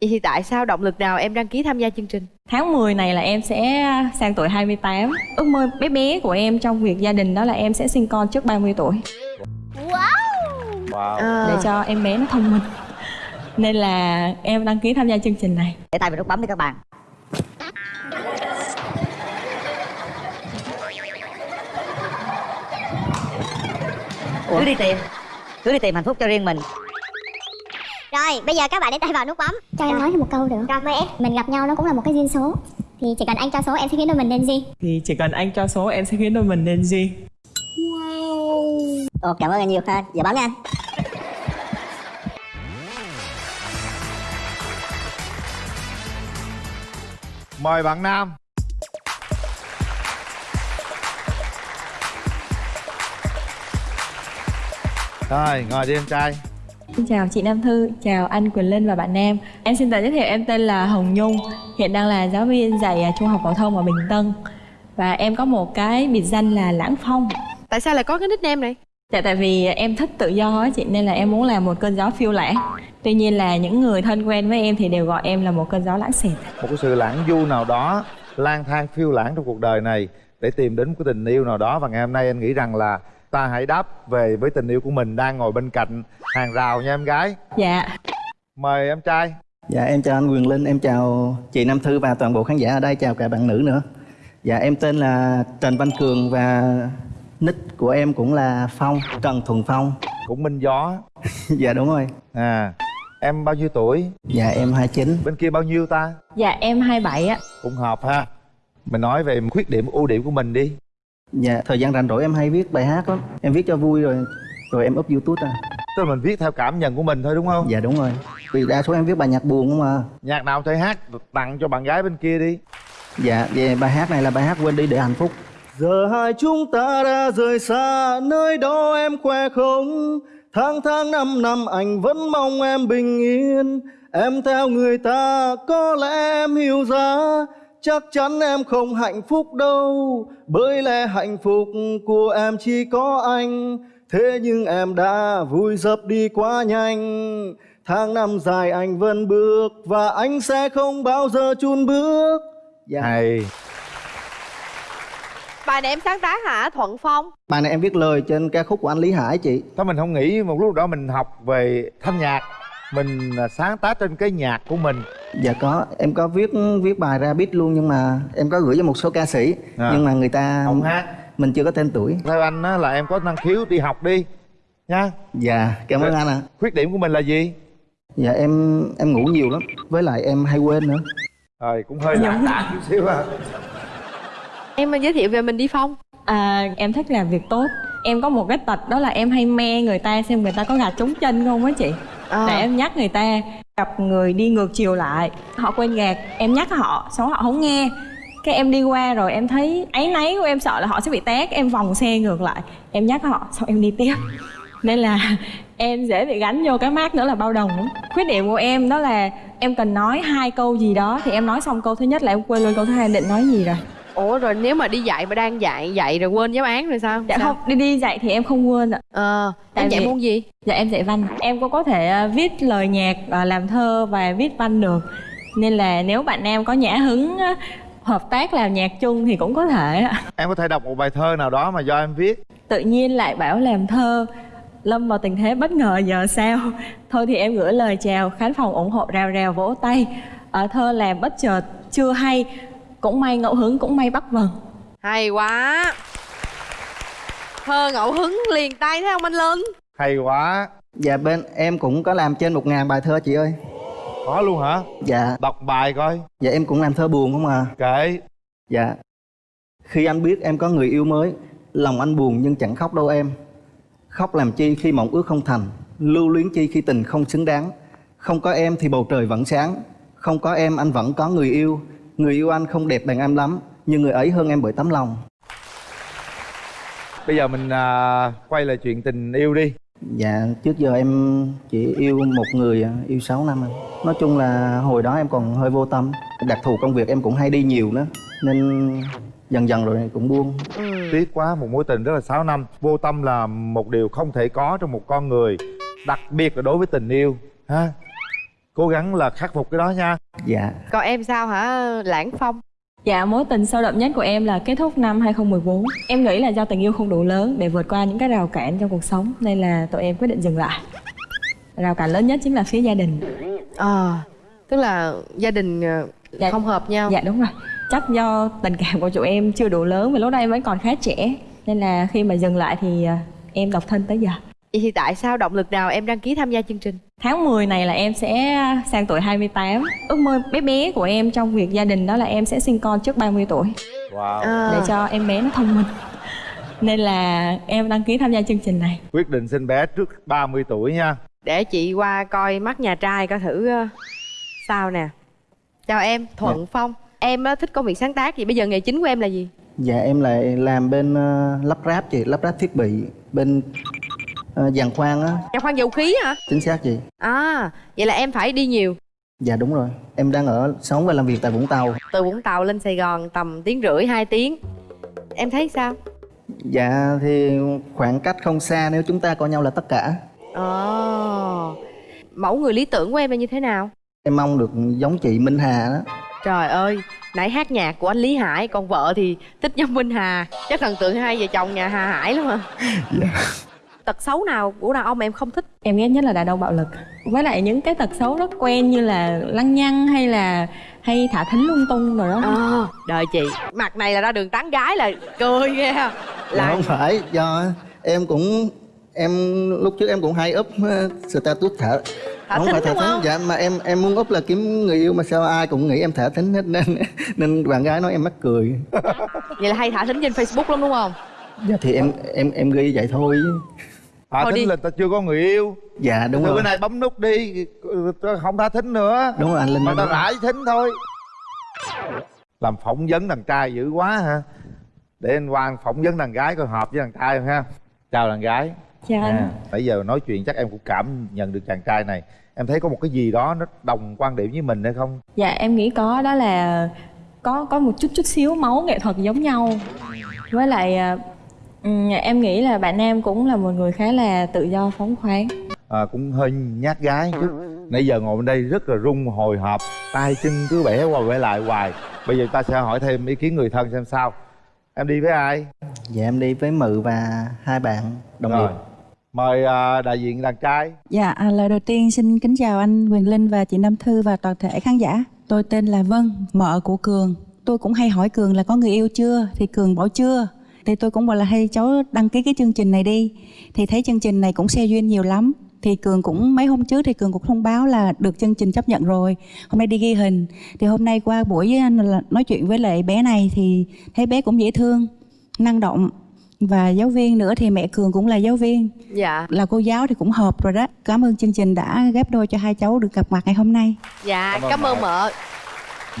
Vậy thì tại sao động lực nào em đăng ký tham gia chương trình? Tháng 10 này là em sẽ sang tuổi 28 Ước mơ bé bé của em trong việc gia đình đó là em sẽ sinh con trước 30 tuổi. Wow. À, Để cho em bé nó thông minh. Nên là em đăng ký tham gia chương trình này. Để tay vào nút bấm đi các bạn. Cứ đi tìm. Cứ đi tìm hạnh phúc cho riêng mình Rồi, bây giờ các bạn để tay vào nút bấm. Cho em nói thêm một câu được Rồi, mời em Mình gặp nhau nó cũng là một cái duyên số. Thì chỉ cần anh cho số em sẽ khiến đôi mình nên gì? Thì chỉ cần anh cho số em sẽ khiến đôi mình nên gì? Ồ, cảm ơn anh nhiều ha giờ bấm nha anh. Mời bạn nam. Rồi ngồi đi em trai Xin chào chị Nam Thư, chào anh Quỳnh Linh và bạn Nam. Em xin tự giới thiệu em tên là Hồng Nhung Hiện đang là giáo viên dạy à, trung học phổ thông ở Bình Tân. Và em có một cái biệt danh là Lãng Phong. Tại sao lại có cái nickname này? Dạ tại vì em thích tự do á chị nên là em muốn làm một cơn gió phiêu lãng Tuy nhiên là những người thân quen với em thì đều gọi em là một cơn gió lãng xẹt. Một cái sự lãng du nào đó lang thang phiêu lãng trong cuộc đời này để tìm đến một cái tình yêu nào đó. Và ngày hôm nay anh nghĩ rằng là ta hãy đáp về với tình yêu của mình đang ngồi bên cạnh hàng rào nha em gái. Dạ. Mời em trai. Dạ em chào anh Quyền Linh, em chào chị Nam Thư và toàn bộ khán giả ở đây, chào cả bạn nữ nữa. Dạ em tên là Trần Văn Cường và nick của em cũng là Phong, Trần Thuần Phong. cũng minh gió. Dạ đúng rồi. à em bao nhiêu tuổi? Dạ em 29. bên kia bao nhiêu ta? Dạ em 27 á cũng hợp ha. Mình nói về khuyết điểm ưu điểm của mình đi Dạ thời gian rảnh rỗi em hay viết bài hát lắm. Em viết cho vui rồi rồi em up YouTube à. tức là mình viết theo cảm nhận của mình thôi đúng không Dạ đúng rồi. Vì đa số em viết bài nhạc buồn không à. nhạc nào thể hát tặng cho bạn gái bên kia đi Dạ về bài hát này là bài hát quên đi để hạnh phúc. Giờ hai chúng ta đã rời xa nơi đó em khoe không Tháng tháng năm năm anh vẫn mong em bình yên Em theo người ta có lẽ em hiểu ra Chắc chắn em không hạnh phúc đâu. Bởi lẽ hạnh phúc của em chỉ có anh. Thế nhưng em đã vui dập đi quá nhanh. Tháng năm dài anh vẫn bước Và anh sẽ không bao giờ chùn bước. Dạ. hay. Bài này em sáng tác hả? Thuận Phong? Bài này em viết lời trên ca khúc của anh Lý Hải chị. Thôi mình không nghĩ một lúc đó mình học về thanh nhạc Mình à, sáng tác trên cái nhạc của mình. Dạ có, em có viết viết bài ra beat luôn nhưng mà em có gửi cho một số ca sĩ À. Nhưng mà người ta Không hát. mình chưa có tên tuổi. Theo anh á, là em có năng khiếu đi học đi Nha Dạ, cảm ơn anh ạ. Khuyết điểm của mình là gì? Dạ em em ngủ nhiều lắm Với lại em hay quên nữa. Rồi cũng hơi lãng đãng chút xíu à. Em giới thiệu về mình đi Phong. À, Em thích làm việc tốt. Em có một cái tật đó là em hay me người ta xem người ta có gạt trúng chân không á chị Ờ. à. Để em nhắc người ta, Gặp người đi ngược chiều lại, Họ quên gạt. Em nhắc họ, Xong họ không nghe. Cái em đi qua rồi em thấy áy náy của em, sợ là họ sẽ bị té em vòng xe ngược lại, em nhắc họ, xong em đi tiếp. Nên là em dễ bị gánh vô cái mát nữa là bao đồng khuyết điểm của em đó là em cần nói hai câu gì đó, thì em nói xong câu thứ nhất là em quên luôn câu thứ hai định nói gì rồi. Ủa rồi nếu mà đi dạy mà đang dạy dạy rồi quên giáo án rồi sao? dạ sao? không đi đi dạy thì em không quên ạ. Ờ, Tại em dạy vì- môn gì? dạ em dạy văn. Em cũng có thể à, viết lời nhạc à, làm thơ và viết văn được. Nên là nếu bạn nam có nhã hứng hợp tác làm nhạc chung thì cũng có thể ạ. Em có thể đọc một bài thơ nào đó mà do em viết. Tự nhiên lại bảo làm thơ lâm vào tình thế bất ngờ giờ sao? Thôi thì em gửi lời chào khán phòng ủng hộ rào rào vỗ tay. Ở thơ làm bất chợt chưa hay cũng may ngẫu hứng cũng may bắt vần. Hay quá. Thơ ngẫu hứng liền tay thấy không anh Linh? Hay quá. Dạ bên em cũng có làm trên một ngàn bài thơ chị ơi. Có luôn hả? Dạ, Đọc bài coi. Dạ em cũng làm thơ buồn không à. Kệ. Dạ. Khi anh biết em có người yêu mới Lòng anh buồn nhưng chẳng khóc đâu em. Khóc làm chi khi mộng ước không thành Lưu luyến chi khi tình không xứng đáng. Không có em thì bầu trời vẫn sáng Không có em anh vẫn có người yêu Người yêu anh không đẹp bằng em lắm Nhưng người ấy hơn em bởi tấm lòng. Bây giờ mình à, quay lại chuyện tình yêu đi. Dạ trước giờ em chỉ yêu một người à, yêu 6 năm anh. Nói chung là hồi đó em còn hơi vô tâm. Đặc thù công việc em cũng hay đi nhiều nữa Nên dần dần rồi cũng buông. Tiếc quá một mối tình rất là 6 năm. Vô tâm là một điều không thể có trong một con người Đặc biệt là đối với tình yêu ha cố gắng là khắc phục cái đó nha. Dạ. Còn em sao hả lãng phong? Dạ, mối tình sâu đậm nhất của em là kết thúc năm 2014 Em nghĩ là do tình yêu không đủ lớn để vượt qua những cái rào cản trong cuộc sống Nên là tụi em quyết định dừng lại. Rào cản lớn nhất chính là phía gia đình. Ờ tức là gia đình ờ, Dạ. không hợp nhau. Dạ đúng rồi. Chắc do tình cảm của tụi em chưa đủ lớn Và lúc đó em vẫn còn khá trẻ Nên là khi mà dừng lại thì à, em độc thân tới giờ vậy thì tại sao động lực nào em đăng ký tham gia chương trình? Tháng 10 này là em sẽ sang tuổi 28 Ước mơ bé bé của em trong việc gia đình đó là em sẽ sinh con trước 30 tuổi. Wow. À, Để cho em bé nó thông minh. Nên là em đăng ký tham gia chương trình này. Quyết định sinh bé trước 30 tuổi nha. Để chị qua coi mắt nhà trai coi thử ờ, sao nè. Chào em thuận phong. Em á, thích công việc sáng tác gì? Bây giờ nghề chính của em là gì? Dạ em lại làm bên ờ, lắp ráp chị lắp ráp thiết bị bên uh, giàn khoan á. Nhà khoan dầu khí hả? Chính xác chị. À vậy là em phải đi nhiều. Dạ đúng rồi. Em đang ở sống và làm việc tại vũng tàu. Từ vũng tàu lên sài gòn tầm tiếng rưỡi hai tiếng. Em thấy sao? Dạ thì khoảng cách không xa nếu chúng ta coi nhau là tất cả. Ồ mẫu người lý tưởng của em là như thế nào? Em mong được giống chị minh hà đó. Trời ơi nãy hát nhạc của anh lý hải còn vợ thì thích giống minh hà. Chắc thần tượng hai vợ chồng nhà hà hải lắm hả tật xấu nào của đàn ông mà em không thích? Em ghét nhất là đàn ông bạo lực. Với lại những cái tật xấu rất quen như là lăng nhăng hay là hay thả thính lung tung rồi đó. À, đời chị mặt này là ra đường tán gái là cười nghe Dạ là không phải do em cũng em lúc trước em cũng hay up uh, status thả Thả không thính phải thả đúng thính không? dạ mà em em muốn up là kiếm người yêu mà sao ai cũng nghĩ em thả thính hết nên nên bạn gái nói em mắc cười. Vậy là hay thả thính trên facebook lắm đúng không? Dạ thì em em em ghi vậy thôi thả Thôi thính đi. là ta chưa có người yêu. Dạ đúng từ rồi. bữa nay bấm nút đi không thả thính nữa. Đúng rồi anh linh mà ta rải thính thôi. Làm phỏng vấn đàn trai dữ quá hả? Để anh Quang phỏng vấn đàn gái coi hợp với đàn trai không ha? Chào đàn gái. Chào anh. À, nãy giờ nói chuyện chắc em cũng cảm nhận được chàng trai này. Em thấy có một cái gì đó nó đồng quan điểm với mình hay không? Dạ em nghĩ có. Đó là có có một chút chút xíu máu nghệ thuật giống nhau. Với lại à, ừm, em nghĩ là bạn nam cũng là một người khá là tự do phóng khoáng. À, cũng hơi nhát gái chút. Nãy giờ ngồi bên đây rất là rung hồi hộp tay chân cứ bẻ qua bẻ lại hoài. Bây giờ ta sẽ hỏi thêm ý kiến người thân xem sao. Em đi với ai? Dạ em đi với mự và hai bạn đồng rồi. nghiệp. Mời à, đại diện đàn trai. Dạ, à, lời đầu tiên xin kính chào anh Quyền Linh và chị Nam Thư và toàn thể khán giả. Tôi tên là Vân, mợ của Cường. Tôi cũng hay hỏi Cường là có người yêu chưa, thì Cường bảo chưa. Thì tôi cũng bảo là hay cháu đăng ký cái chương trình này đi. Thì thấy chương trình này cũng xe duyên nhiều lắm. Thì Cường cũng mấy hôm trước thì Cường cũng thông báo là được chương trình chấp nhận rồi. Hôm nay đi ghi hình. Thì hôm nay qua buổi với anh là nói chuyện với lại bé này thì thấy bé cũng dễ thương, năng động. Và giáo viên nữa thì mẹ Cường cũng là giáo viên dạ là cô giáo thì cũng hợp rồi đó cảm ơn chương trình đã ghép đôi cho hai cháu được gặp mặt ngày hôm nay dạ Cảm ơn cảm ơn mợ.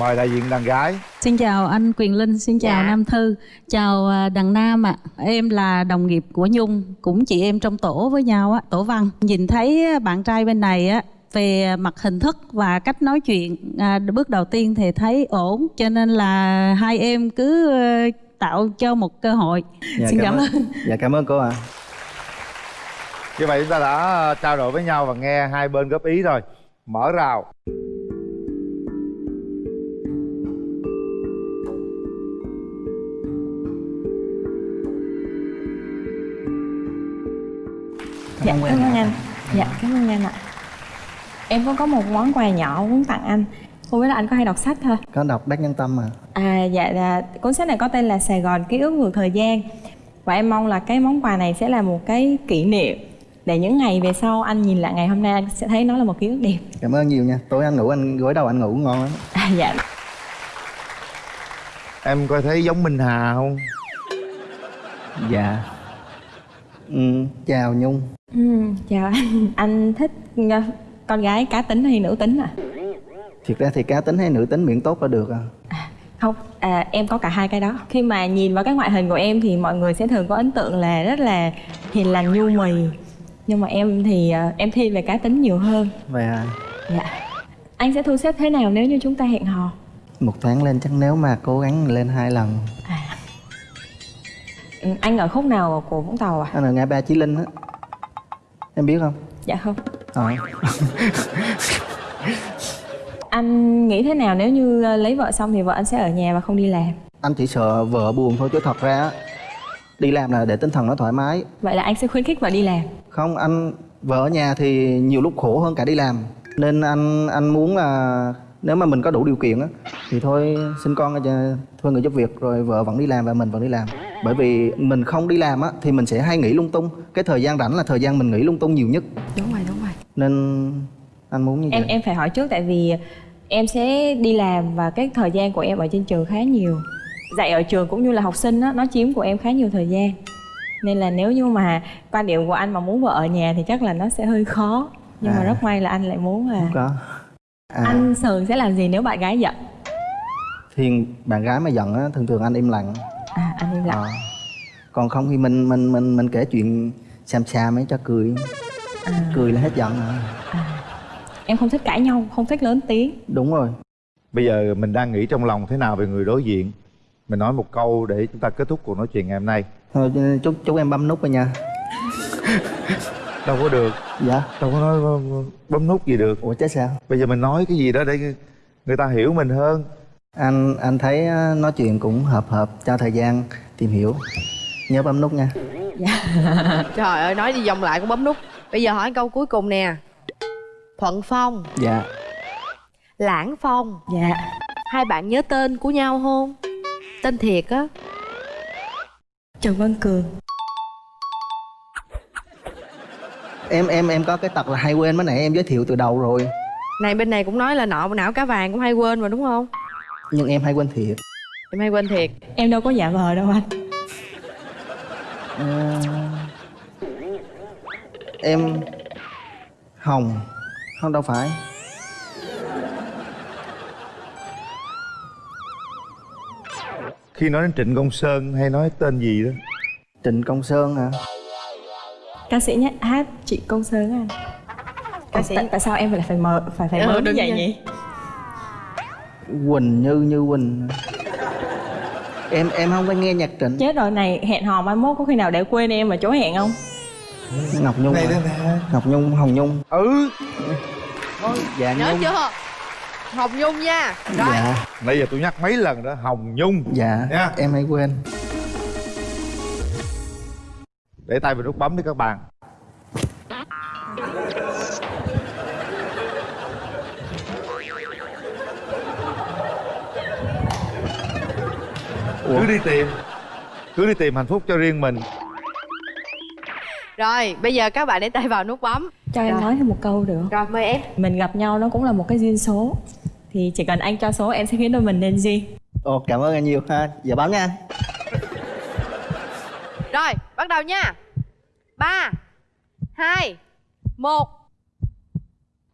Mời đại diện đàn gái Xin chào anh Quyền Linh, xin chào Dạ. Nam Thư, chào à, Đằng Nam ạ. Em là đồng nghiệp của Nhung, cũng chị em trong tổ với nhau á, tổ văn. Nhìn thấy bạn trai bên này á về mặt hình thức và cách nói chuyện à, bước đầu tiên thì thấy ổn cho nên là hai em cứ ờ, tạo cho một cơ hội. dạ, xin cảm ơn. dạ cảm ơn cô ạ như vậy chúng ta đã à, trao đổi với nhau và nghe hai bên góp ý rồi mở rào Dạ cảm ơn anh. Dạ cảm ơn anh ạ. Em cũng có một món quà nhỏ muốn tặng anh. Không biết là anh có hay đọc sách thôi. Có đọc đắc nhân tâm mà À dạ là cuốn sách này có tên là Sài Gòn ký ức vượt thời gian. Và em mong là cái món quà này sẽ là một cái kỷ niệm Để những ngày về sau anh nhìn lại ngày hôm nay anh sẽ thấy nó là một ký ức đẹp. Cảm ơn nhiều nha. Tối anh ngủ anh gối đầu anh ngủ ngon lắm. À, Dạ. Em coi thấy giống minh hà không? Dạ ừ, chào nhung. Ừ, Chào anh. Anh thích ờ, con gái cá tính hay nữ tính à? thiệt ra thì cá tính hay nữ tính miễn tốt là được à Không, à, em có cả hai cái đó. Khi mà nhìn vào cái ngoại hình của em thì mọi người sẽ thường có ấn tượng là rất là hiền lành nhu mì. Nhưng mà em thì ờ, em thiên về cá tính nhiều hơn. Vậy à? Dạ. Anh sẽ thu xếp thế nào nếu như chúng ta hẹn hò? một tháng lên chắc nếu mà cố gắng lên hai lần Anh ở khúc nào của Vũng Tàu à? anh ở ngã ba chí linh á. Em biết không? Dạ không. Ờ. Anh nghĩ thế nào nếu như ờ, lấy vợ xong thì vợ anh sẽ ở nhà và không đi làm? Anh chỉ sợ vợ buồn thôi chứ thật ra đi làm là để tinh thần nó thoải mái. Vậy là anh sẽ khuyến khích vợ đi làm? Không anh vợ ở nhà thì nhiều lúc khổ hơn cả đi làm. Nên anh anh muốn là nếu mà mình có đủ điều kiện á thì thôi sinh con thuê người giúp việc rồi vợ vẫn đi làm và mình vẫn đi làm bởi vì mình không đi làm á thì mình sẽ hay nghĩ lung tung. Cái thời gian rảnh là thời gian mình nghĩ lung tung nhiều nhất. Đúng rồi đúng rồi. Nên anh muốn như em vậy. em phải hỏi trước tại vì em sẽ đi làm và cái thời gian của em ở trên trường khá nhiều. Dạy ở trường cũng như là học sinh á nó chiếm của em khá nhiều thời gian. Nên là nếu như mà quan điểm của anh mà muốn vợ ở nhà thì chắc là nó sẽ hơi khó. Nhưng mà À. rất may là anh lại muốn là có. À, anh thường sẽ làm gì nếu bạn gái giận? Thì bạn gái mà giận á thường thường anh im lặng anh im lặng. Ờ. còn không thì mình mình mình mình kể chuyện xàm xàm ấy cho cười. À, cười là hết giận rồi. Em không thích cãi nhau không thích lớn tiếng. Đúng rồi. Bây giờ mình đang nghĩ trong lòng thế nào về người đối diện. Mình nói một câu để chúng ta kết thúc cuộc nói chuyện ngày hôm nay. Thôi chúc chúc em bấm nút rồi nha. Đâu có được. Dạ. Đâu có nói bấm- bấm nút gì được. Ủa chứ sao? Bây giờ mình nói cái gì đó để người ta hiểu mình hơn anh anh thấy á, nói chuyện cũng hợp hợp cho thời gian tìm hiểu. Nhớ bấm nút nha. Trời ơi nói đi vòng lại cũng bấm nút. Bây giờ hỏi câu cuối cùng nè. Thuận phong. Dạ. Lãng phong. Dạ. Hai bạn nhớ tên của nhau không? Tên thiệt á. Trần văn cường. Em em em có cái tật là hay quên mới nãy em giới thiệu từ đầu rồi. Này bên này cũng nói là nọ não cá vàng cũng hay quên mà đúng không nhưng em hay quên thiệt. Em hay quên thiệt. Em đâu có giả vờ đâu anh. Ờ, em hồng. Không đâu phải. Khi nói đến trịnh công sơn hay nói tên gì đó? Trịnh công sơn hả? Ca sĩ nhé hát chị công sơn á anh. Ca sĩ tại, sao em lại phải mờ phải phải Ờ, mờ như vậy? nhỉ quỳnh như như quỳnh. Em em không có nghe nhạc trịnh. Chết rồi này hẹn hò mai mốt có khi nào để quên em mà chỗ hẹn không? Ngọc nhung này đây nè. Ngọc nhung hồng nhung. Ừ. Dạ nhớ nhung. chưa? Hồng nhung nha. Rồi. Dạ. Nãy giờ tôi nhắc mấy lần đó hồng nhung. Dạ Nha. em hay quên. Để tay vào nút bấm đi các bạn cứ đi tìm. Cứ đi tìm hạnh phúc cho riêng mình. Rồi bây giờ các bạn để tay vào nút bấm. Cho em Rồi. nói thêm một câu được rồi mời em. Mình gặp nhau nó cũng là một cái duyên số. Thì chỉ cần anh cho số em sẽ khiến đôi mình nên duyên ồ cảm ơn anh nhiều ha. Giờ bấm nha. Rồi bắt đầu nha. Ba hai một.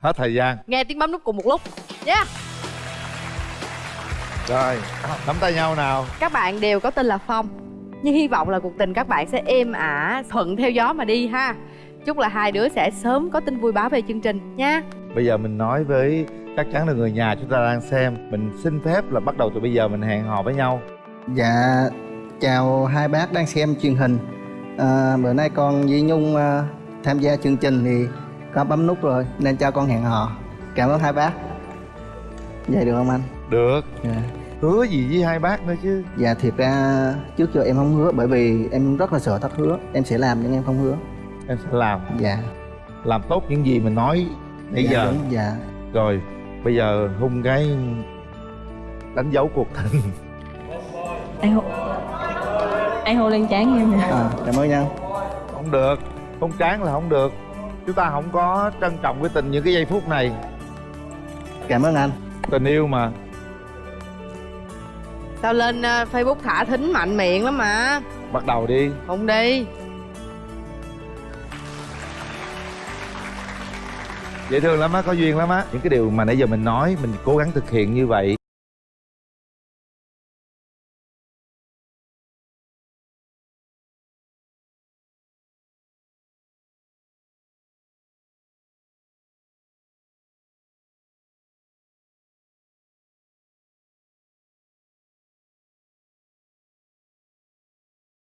Hết thời gian. Nghe tiếng bấm nút cùng một lúc. Nha rồi nắm tay nhau nào. Các bạn đều có tên là phong. Nhưng hy vọng là cuộc tình các bạn sẽ êm ả thuận theo gió mà đi ha. Chúc là hai đứa sẽ sớm có tin vui báo về chương trình nha. Bây giờ mình nói với chắc chắn là người nhà chúng ta đang xem. Mình xin phép là bắt đầu từ bây giờ mình hẹn hò với nhau. Dạ chào hai bác đang xem truyền hình. À, bữa nay con với nhung à, tham gia chương trình thì có bấm nút rồi nên cho con hẹn hò. Cảm ơn hai bác. Vậy được không anh? Được. Dạ hứa gì với hai bác nữa chứ? Dạ thiệt ra trước giờ em không hứa bởi vì em rất là sợ thất hứa. Em sẽ làm nhưng em không hứa. Em sẽ làm. Dạ. Làm tốt những gì mình nói nãy dạ, giờ. đúng, dạ. Rồi bây giờ hung cái đánh dấu cuộc tình. Anh hô anh hô lên trán em nè. À, cảm ơn nha. Không được không chán là không được. Chúng ta không có trân trọng cái tình những cái giây phút này. Cảm ơn anh. Tình yêu mà sao lên ờ, facebook thả thính mạnh miệng lắm mà. Bắt đầu đi. Không đi. Dễ thương lắm á có duyên lắm á. Những cái điều mà nãy giờ mình nói mình cố gắng thực hiện như vậy